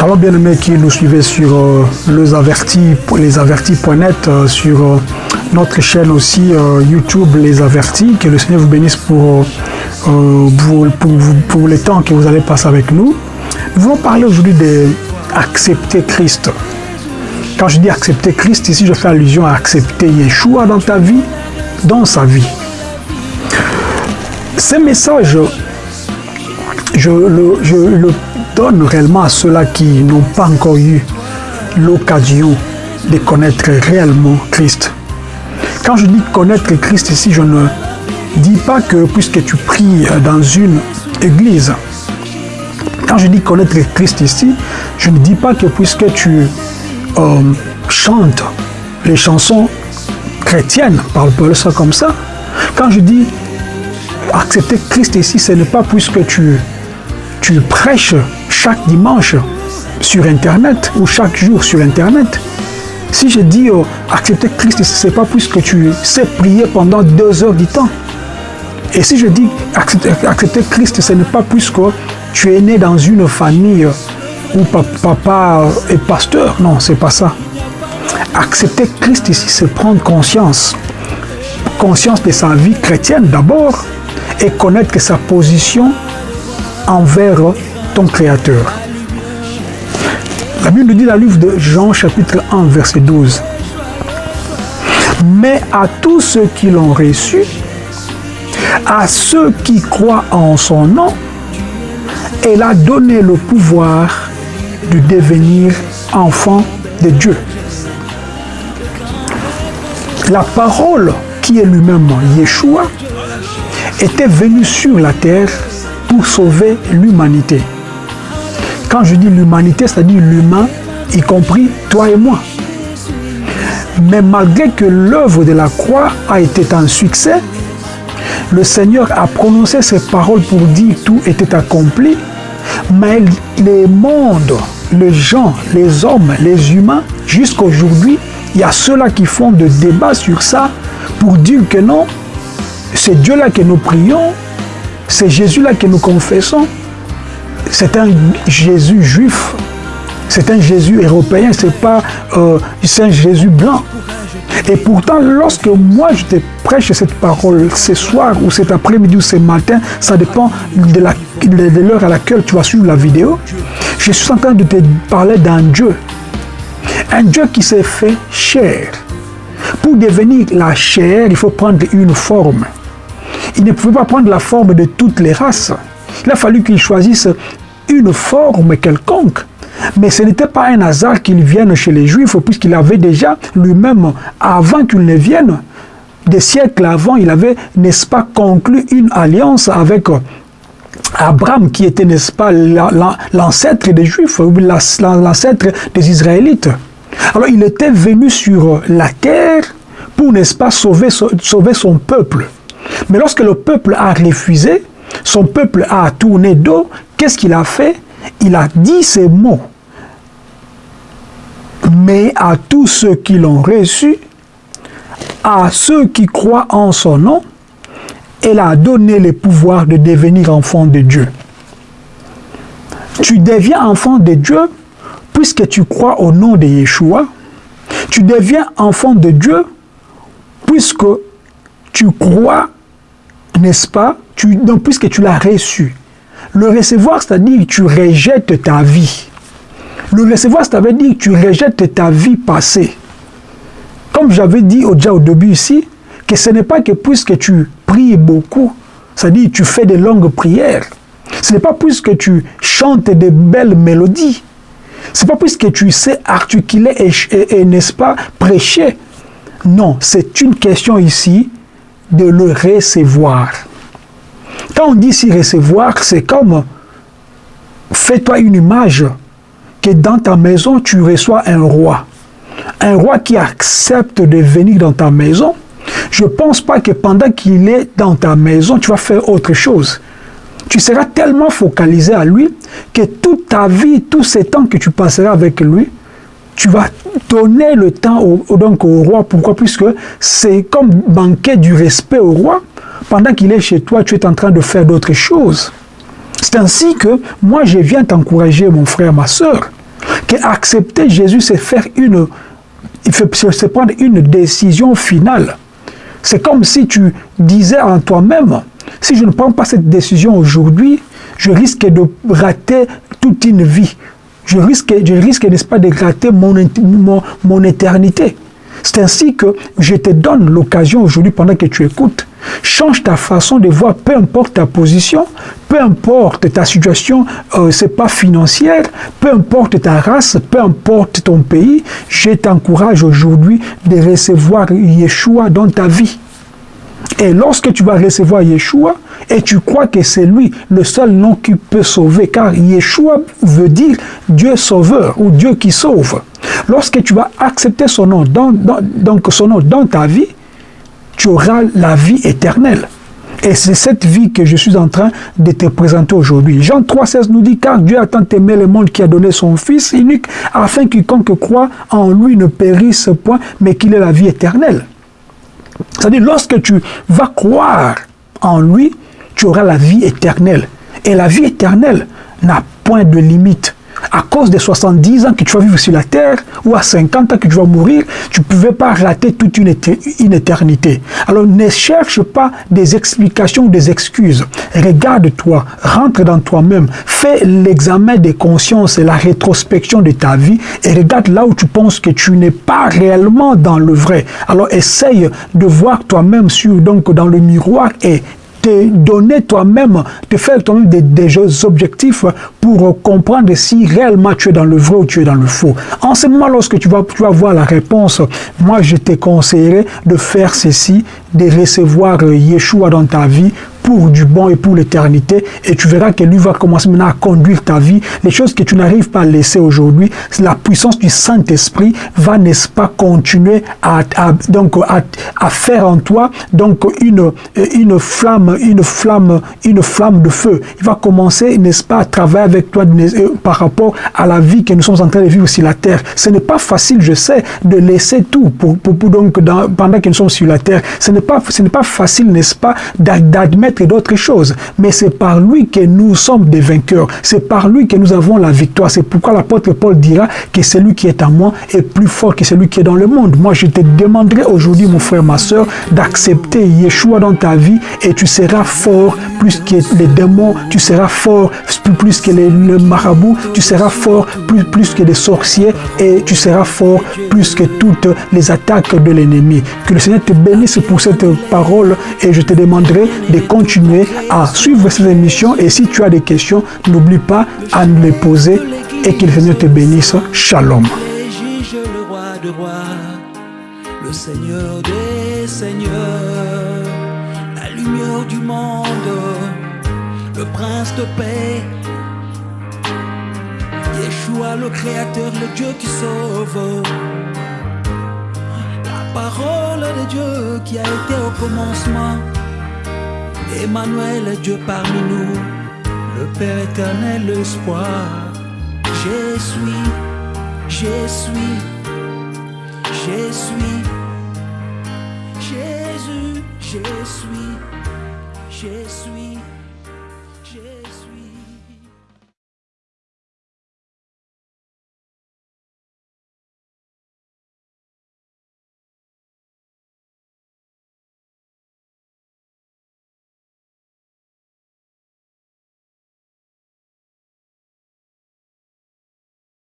Shalom bien-aimés qui nous suivez sur euh, les avertis, les avertis.net, euh, sur euh, notre chaîne aussi euh, YouTube Les Avertis. Que le Seigneur vous bénisse pour, pour, pour, pour les temps que vous allez passer avec nous. Nous voulons parler aujourd'hui d'accepter Christ. Quand je dis accepter Christ, ici je fais allusion à accepter Yeshua dans ta vie, dans sa vie. Ce message, le, je le donne réellement à ceux-là qui n'ont pas encore eu l'occasion de connaître réellement Christ. Quand je dis connaître Christ ici, je ne dis pas que puisque tu pries dans une église, quand je dis connaître Christ ici, je ne dis pas que puisque tu euh, chantes les chansons chrétiennes, parle ça comme ça, quand je dis accepter Christ ici, ce n'est pas puisque tu, tu prêches chaque dimanche sur Internet ou chaque jour sur Internet. Si je dis euh, accepter Christ ce n'est pas puisque tu sais prier pendant deux heures du temps. Et si je dis accepter, Christ, ce n'est pas puisque tu es né dans une famille où papa est pasteur. Non, c'est pas ça. Accepter Christ ici, c'est prendre conscience. Conscience de sa vie chrétienne d'abord et connaître sa position envers ton Créateur. La Bible nous dit dans le livre de Jean chapitre 1 verset 12. Mais à tous ceux qui l'ont reçu, à ceux qui croient en son nom, elle a donné le pouvoir de devenir enfant de Dieu. La parole qui est lui-même Yeshua était venu sur la terre pour sauver l'humanité. Quand je dis l'humanité, c'est-à-dire l'humain, y compris toi et moi. Mais malgré que l'œuvre de la croix a été un succès, le Seigneur a prononcé ces paroles pour dire tout était accompli, mais les mondes, les gens, les hommes, les humains, jusqu'à aujourd'hui, il y a ceux-là qui font des débats sur ça pour dire que non, c'est Dieu-là que nous prions, c'est Jésus-là que nous confessons, c'est un Jésus juif, c'est un Jésus européen, c'est pas euh, un Jésus blanc. Et pourtant, lorsque moi je te prêche cette parole ce soir ou cet après-midi ou ce matin, ça dépend de l'heure à laquelle tu vas suivre la vidéo, je suis en train de te parler d'un Dieu. Un Dieu qui s'est fait chair. Pour devenir la chair, il faut prendre une forme. Il ne pouvait pas prendre la forme de toutes les races. Il a fallu qu'il choisisse une forme quelconque. Mais ce n'était pas un hasard qu'il vienne chez les Juifs, puisqu'il avait déjà lui-même, avant qu'il ne vienne, des siècles avant, il avait, n'est-ce pas, conclu une alliance avec Abraham, qui était, n'est-ce pas, l'ancêtre des Juifs, l'ancêtre des Israélites. Alors il était venu sur la terre pour, n'est-ce pas, sauver, sauver son peuple. Mais lorsque le peuple a refusé, son peuple a tourné dos, qu'est-ce qu'il a fait? Il a dit ces mots. Mais à tous ceux qui l'ont reçu, à ceux qui croient en son nom, elle a donné le pouvoir de devenir enfant de Dieu. Tu deviens enfant de Dieu puisque tu crois au nom de Yeshua. Tu deviens enfant de Dieu puisque tu crois, n'est-ce pas, tu, donc, puisque tu l'as reçu. Le recevoir, c'est-à-dire tu rejettes ta vie. Le recevoir, c'est-à-dire que tu rejettes ta vie passée. Comme j'avais dit déjà au début ici, que ce n'est pas que puisque tu pries beaucoup, c'est-à-dire tu fais de longues prières, ce n'est pas puisque tu chantes de belles mélodies, ce n'est pas puisque tu sais articuler et, et n'est-ce pas, prêcher. Non, c'est une question ici de le recevoir. Quand on dit ici recevoir, c'est comme fais-toi une image que dans ta maison, tu reçois un roi. Un roi qui accepte de venir dans ta maison. Je ne pense pas que pendant qu'il est dans ta maison, tu vas faire autre chose. Tu seras tellement focalisé à lui que toute ta vie, tous ces temps que tu passeras avec lui, tu vas donner le temps au, donc au roi. Pourquoi? Puisque c'est comme manquer du respect au roi. Pendant qu'il est chez toi, tu es en train de faire d'autres choses. C'est ainsi que moi, je viens t'encourager, mon frère, ma soeur. Qu'accepter Jésus, c'est faire une, c'est prendre une décision finale. C'est comme si tu disais en toi-même, si je ne prends pas cette décision aujourd'hui, je risque de rater toute une vie. Je risque, je risque n'est-ce pas, de rater mon, mon, mon éternité. C'est ainsi que je te donne l'occasion aujourd'hui, pendant que tu écoutes, change ta façon de voir, peu importe ta position, peu importe ta situation, euh, c'est pas financière, peu importe ta race, peu importe ton pays, je t'encourage aujourd'hui de recevoir Yeshua dans ta vie. Et lorsque tu vas recevoir Yeshua, et tu crois que c'est lui le seul nom qui peut sauver, car Yeshua veut dire Dieu sauveur ou Dieu qui sauve. Lorsque tu vas accepter son nom dans, donc son nom dans ta vie, tu auras la vie éternelle. Et c'est cette vie que je suis en train de te présenter aujourd'hui. Jean 3,16 nous dit, car Dieu a tant aimé le monde qui a donné son Fils unique, afin que quiconque croit en lui ne périsse point, mais qu'il ait la vie éternelle. C'est-à-dire, lorsque tu vas croire en lui, tu auras la vie éternelle. Et la vie éternelle n'a point de limite à cause des 70 ans que tu vas vivre sur la terre, ou à 50 ans que tu vas mourir, tu ne pouvais pas rater toute une, éternité. Alors ne cherche pas des explications ou des excuses. Regarde-toi, rentre dans toi-même, fais l'examen des consciences et la rétrospection de ta vie, et regarde là où tu penses que tu n'es pas réellement dans le vrai. Alors essaye de voir toi-même sur donc dans le miroir et te donner toi-même, te faire toi-même des, objectifs pour comprendre si réellement tu es dans le vrai ou tu es dans le faux. En ce moment, lorsque tu vas, tu vas voir la réponse, moi je te conseillerais de faire ceci, de recevoir Yeshua dans ta vie pour du bon et pour l'éternité. Et tu verras que lui va commencer maintenant à conduire ta vie. Les choses que tu n'arrives pas à laisser aujourd'hui, la puissance du Saint-Esprit va, n'est-ce pas, continuer à, donc, à, faire en toi donc une, une flamme, une flamme, une flamme de feu. Il va commencer, n'est-ce pas, à travailler avec toi euh, par rapport à la vie que nous sommes en train de vivre sur la terre. Ce n'est pas facile, je sais, de laisser tout pour, pour, donc pendant que nous sommes sur la terre. Ce n'est pas, ce pas facile, n'est-ce pas, d'admettre d'autres choses. Mais c'est par lui que nous sommes des vainqueurs. C'est par lui que nous avons la victoire. C'est pourquoi l'apôtre Paul dira que celui qui est en moi est plus fort que celui qui est dans le monde. Moi, je te demanderai aujourd'hui, mon frère, ma soeur, d'accepter Yeshua dans ta vie et tu seras fort plus que les démons, tu seras fort plus que les, le marabout, tu seras fort plus, plus que les sorciers et tu seras fort plus que toutes les attaques de l'ennemi. Que le Seigneur te bénisse pour cette parole et je te demanderai de continuer à suivre ces émissions et si tu as des questions, n'oublie pas à nous les poser et que le Seigneur te bénisse. Shalom. le Seigneur des seigneurs, la lumière du monde, le prince de paix. Yeshua, le créateur, le Dieu qui sauve. La parole de Dieu qui a été au commencement. Emmanuel, Dieu parmi nous, le Père éternel, l'espoir. Je suis, je suis, je suis, Jésus, je suis, je suis.